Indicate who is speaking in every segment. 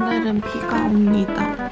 Speaker 1: 오늘은 비가 옵니다.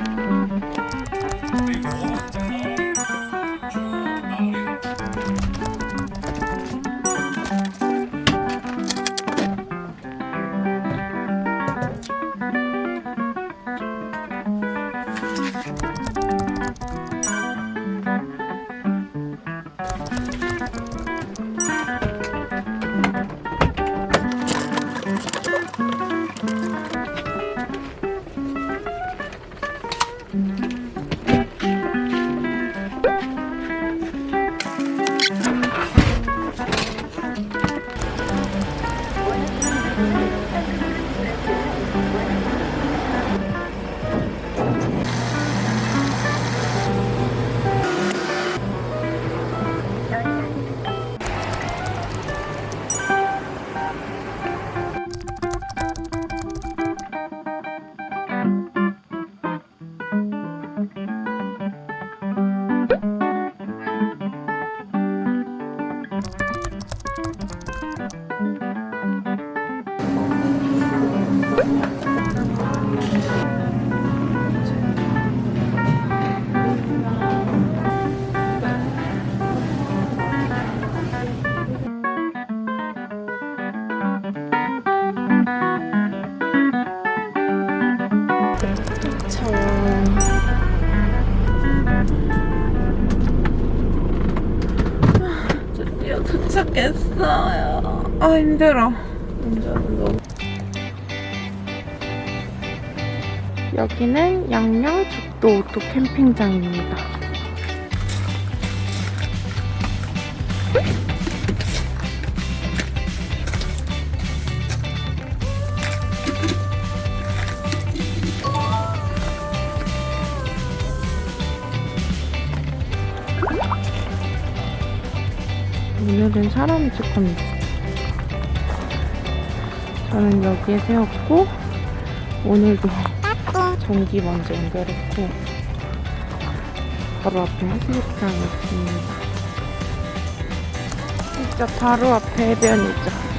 Speaker 1: 도착했어요. 아 힘들어. 운전은. 여기는 양양 죽도 오토 캠핑장입니다. 오늘은 사람이 조금 있어. 저는 여기에 세웠고, 오늘도 전기 먼저 연결했고, 바로 앞에 해수욕장이 있습니다. 진짜 바로 앞에 해변이죠.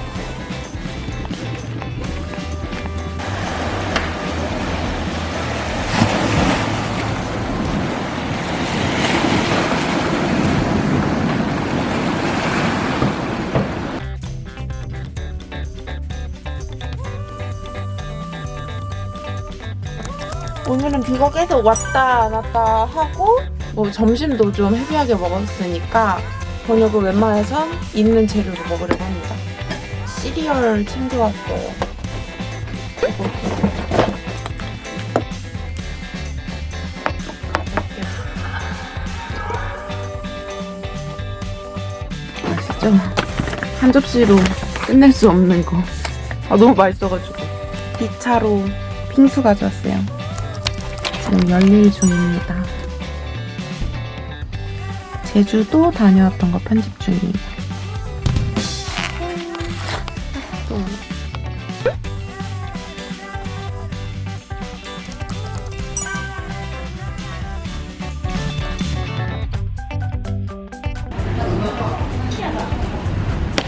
Speaker 1: 오늘은 비가 계속 왔다 갔다 하고 뭐 점심도 좀 헤비하게 먹었으니까 저녁을 웬만해선 있는 재료로 먹으려고 합니다. 시리얼 챙겨왔어요. 맛있죠? 한 접시로 끝낼 수 없는 거. 아 너무 맛있어가지고. 2차로 핑수 가져왔어요. 지금 열일 중입니다. 제주도 다녀왔던 거 편집 중이에요.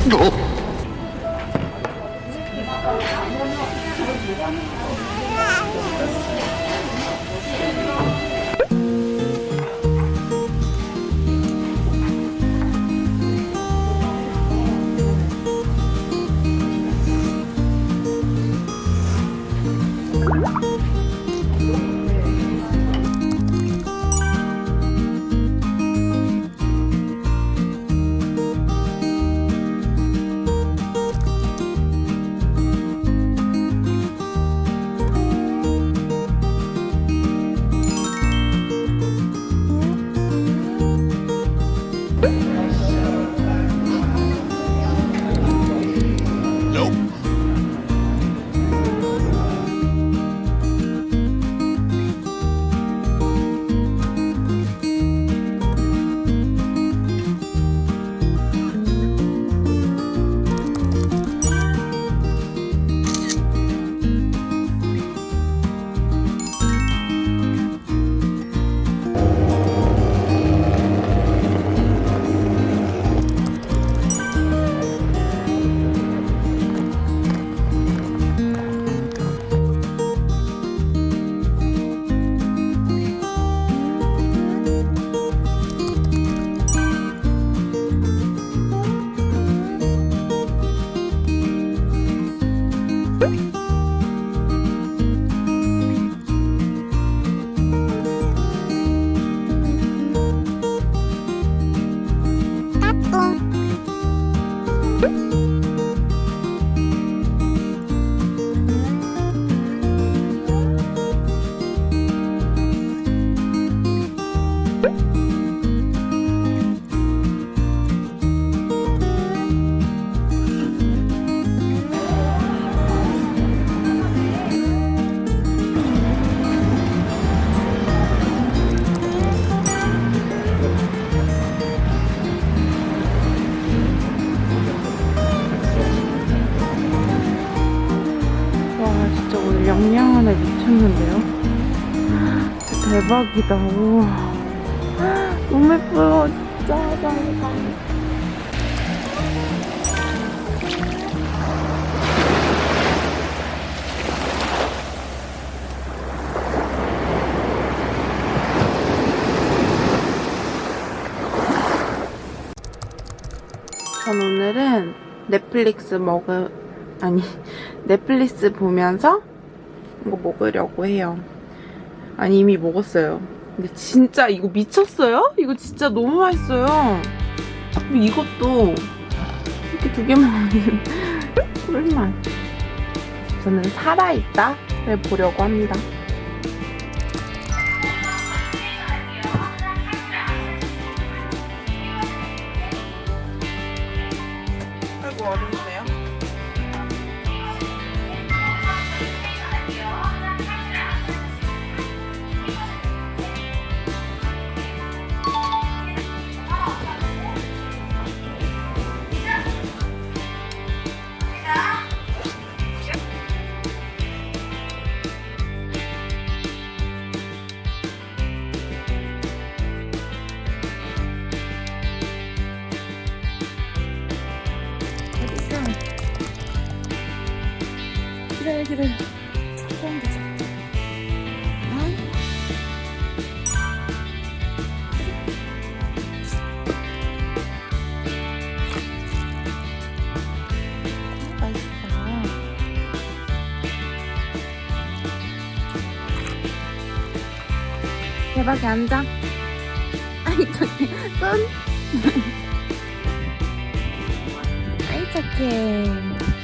Speaker 1: 너. 어? 대박이다. 우와. 너무 예뻐요. 진짜 화장이 전 오늘은 넷플릭스 먹을 아니 넷플릭스 보면서 이거 먹으려고 해요. 아니 이미 먹었어요. 근데 진짜 이거 미쳤어요? 이거 진짜 너무 맛있어요. 그리고 이것도 이렇게 두 개 먹으면 꿀맛. 저는 살아있다를 보려고 합니다. 아이고 어렵네 기다려 처음 보자 맛있다 대박이 앉아. 아이 저기 손. 아이 착해